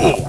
Oh!